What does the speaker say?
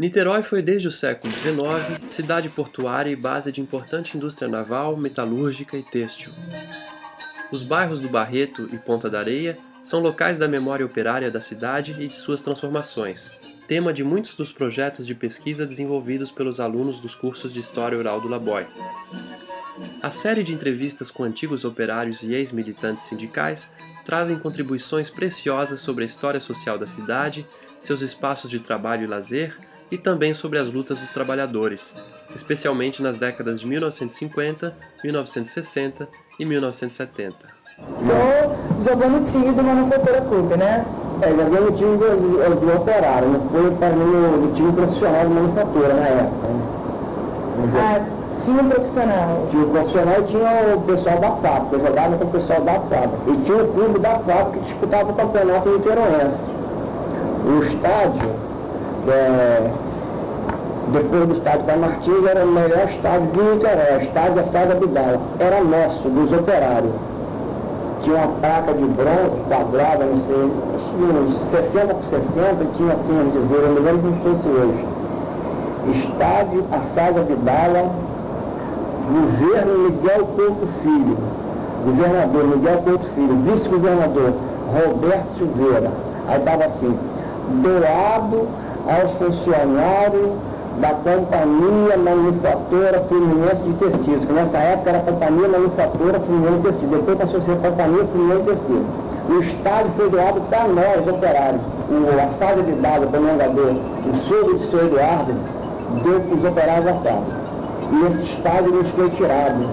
Niterói foi desde o século XIX cidade portuária e base de importante indústria naval, metalúrgica e têxtil. Os bairros do Barreto e Ponta da Areia são locais da memória operária da cidade e de suas transformações, tema de muitos dos projetos de pesquisa desenvolvidos pelos alunos dos cursos de História Oral do Laboy. A série de entrevistas com antigos operários e ex-militantes sindicais trazem contribuições preciosas sobre a história social da cidade, seus espaços de trabalho e lazer, e também sobre as lutas dos trabalhadores, especialmente nas décadas de 1950, 1960 e 1970. Só jogou no time do Manufatura Clube, né? É, joguei no time do, do, operário, não foi para mim no, time profissional de manufatura na época. Né? Ah, tinha um profissional? Tinha o profissional e tinha o pessoal da fábrica, eu jogava com o pessoal da fábrica. E tinha o clube da fábrica que disputava o campeonato niteroense. O estádio é, depois do estádio Martins, era o melhor estádio de Niterói, o estádio da Saga Bidala. Era nosso, dos operários. Tinha uma placa de bronze quadrada, não sei, uns 60 por 60, tinha assim, a dizer, eu me lembro como fosse hoje. Estádio A Saga Bidala, governo Miguel Couto Filho, governador Miguel Couto Filho, vice-governador Roberto Silveira. Aí estava assim, doado aos funcionários da Companhia Manufatura Fluminense de Tecidos, que nessa época era a Companhia Manufatura Fluminense de Tecidos, depois passou a ser Companhia Fluminense de Tecidos. O estádio foi doado para nós, operários. O assado de dado, o comendador, o sogro de seu Eduardo, deu para os operários da. E esse estádio nos foi tirado